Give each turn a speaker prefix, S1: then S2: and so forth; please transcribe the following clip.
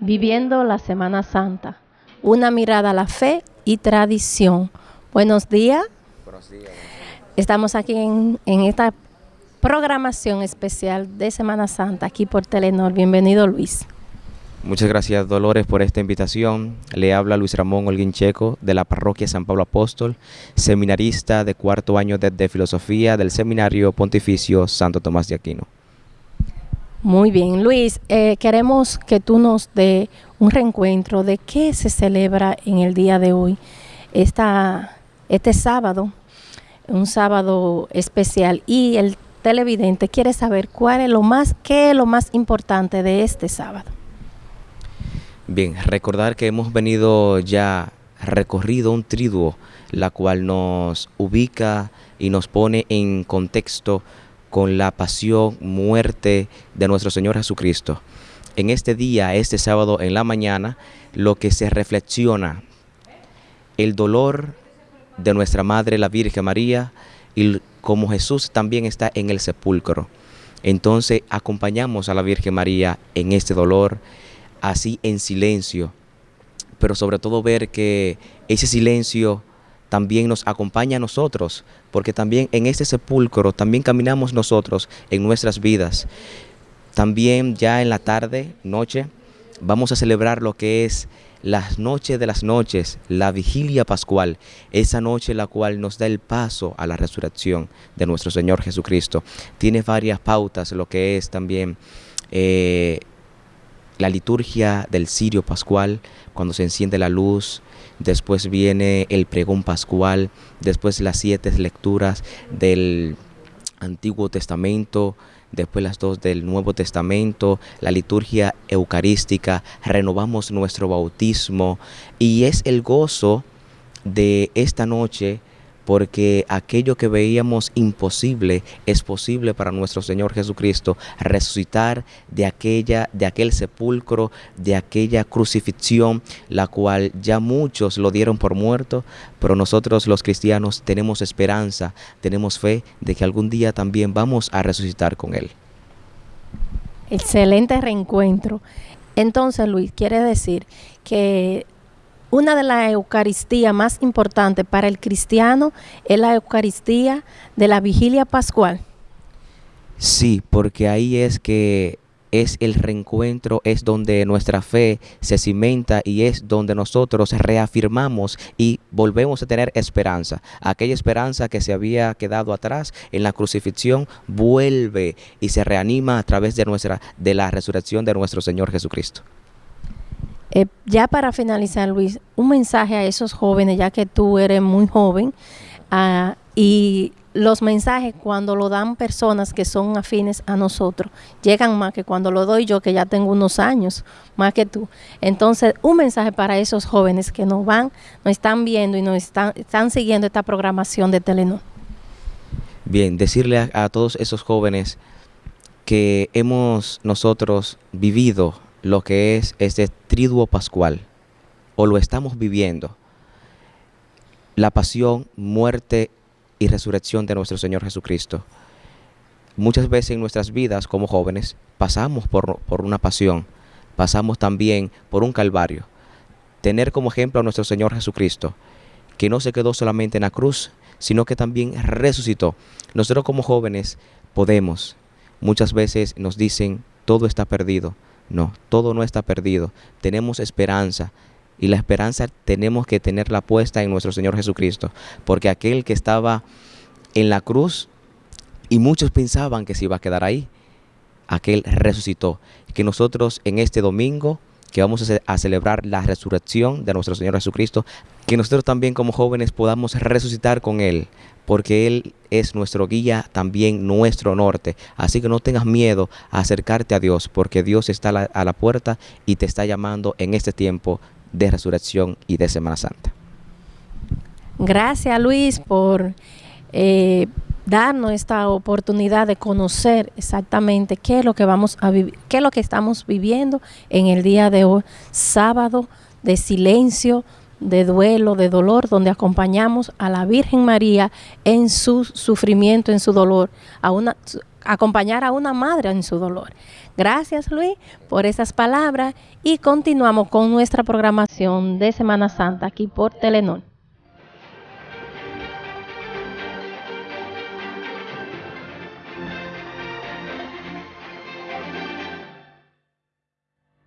S1: Viviendo la Semana Santa. Una mirada a la fe y tradición. Buenos días. Buenos días. Estamos aquí en, esta programación especial de Semana Santa aquí por Telenor. Bienvenido Luis.
S2: Muchas gracias Dolores por esta invitación. Le habla Luis Ramón Holguín Checo de la parroquia San Pablo Apóstol, seminarista de cuarto año de Filosofía del Seminario Pontificio Santo Tomás de Aquino.
S1: Muy bien, Luis, eh, queremos que tú nos dé un reencuentro de qué se celebra en el día de hoy, esta, este sábado, un sábado especial, y el televidente quiere saber cuál es lo más, qué es lo más importante de este sábado.
S2: Bien, recordar que hemos venido ya recorrido un triduo, la cual nos ubica y nos pone en contexto con la pasión, muerte de nuestro Señor Jesucristo. En este día, este sábado en la mañana, lo que se reflexiona, el dolor de nuestra Madre, la Virgen María, y como Jesús también está en el sepulcro. Entonces acompañamos a la Virgen María en este dolor, así en silencio, pero sobre todo ver que ese silencio también nos acompaña a nosotros, porque también en este sepulcro también caminamos nosotros en nuestras vidas. También ya en la tarde, noche, vamos a celebrar lo que es las noches de las noches, la vigilia pascual, esa noche la cual nos da el paso a la resurrección de nuestro Señor Jesucristo. Tiene varias pautas, lo que es también eh, la liturgia del Sirio Pascual, cuando se enciende la luz, después viene el pregón pascual, después las siete lecturas del Antiguo Testamento, después las dos del Nuevo Testamento, la liturgia eucarística, renovamos nuestro bautismo y es el gozo de esta noche porque aquello que veíamos imposible es posible para nuestro Señor Jesucristo, resucitar de aquella de aquel sepulcro, de aquella crucifixión, la cual ya muchos lo dieron por muerto, pero nosotros los cristianos tenemos esperanza, tenemos fe de que algún día también vamos a resucitar con él.
S1: Excelente reencuentro. Entonces, Luis, quiere decir que una de las Eucaristías más importantes para el cristiano es la Eucaristía de la vigilia pascual.
S2: Sí, porque ahí es que es el reencuentro, es donde nuestra fe se cimenta y es donde nosotros reafirmamos y volvemos a tener esperanza. Aquella esperanza que se había quedado atrás en la crucifixión vuelve y se reanima a través de nuestra de la resurrección de nuestro Señor Jesucristo.
S1: Eh, ya para finalizar, Luis, un mensaje a esos jóvenes, ya que tú eres muy joven, ah, y los mensajes cuando lo dan personas que son afines a nosotros, llegan más que cuando lo doy yo, que ya tengo unos años, más que tú. Entonces, un mensaje para esos jóvenes que nos van, nos están viendo y nos están, están siguiendo esta programación de Telenor.
S2: Bien, decirle a todos esos jóvenes que hemos nosotros vivido lo que es este triduo pascual, o lo estamos viviendo, la pasión, muerte y resurrección de nuestro Señor Jesucristo. Muchas veces en nuestras vidas como jóvenes pasamos por, por una pasión, pasamos también por un calvario. Tener como ejemplo a nuestro Señor Jesucristo, que no se quedó solamente en la cruz, sino que también resucitó. Nosotros como jóvenes podemos, muchas veces nos dicen, todo está perdido, no, todo no está perdido. Tenemos esperanza. Y la esperanza tenemos que tenerla puesta en nuestro Señor Jesucristo. Porque aquel que estaba en la cruz y muchos pensaban que se iba a quedar ahí, aquel resucitó. Que nosotros en este domingo que vamos a, celebrar la resurrección de nuestro Señor Jesucristo, que nosotros también como jóvenes podamos resucitar con Él, porque Él es nuestro guía, también nuestro norte. Así que no tengas miedo a acercarte a Dios, porque Dios está a la, puerta y te está llamando en este tiempo de resurrección y de Semana Santa.
S1: Gracias Luis por eh, darnos esta oportunidad de conocer exactamente qué es lo que vamos a vivir, qué es lo que estamos viviendo en el día de hoy, sábado de silencio, de duelo, de dolor, donde acompañamos a la Virgen María en su sufrimiento, en su dolor, acompañar a una madre en su dolor. Gracias Luis por esas palabras y continuamos con nuestra programación de Semana Santa aquí por Telenor.